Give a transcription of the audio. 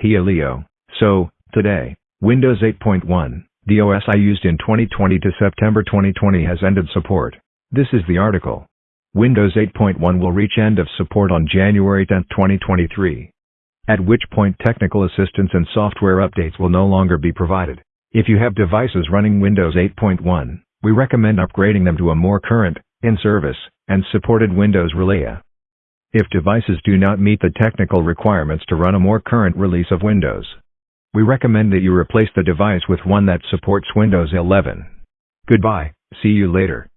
Here Leo. So, today, Windows 8.1, the OS I used in 2020 to September 2020 has ended support. This is the article. Windows 8.1 will reach end of support on January 10, 2023. At which point technical assistance and software updates will no longer be provided. If you have devices running Windows 8.1, we recommend upgrading them to a more current, in-service, and supported Windows Relay. If devices do not meet the technical requirements to run a more current release of Windows, we recommend that you replace the device with one that supports Windows 11. Goodbye, see you later.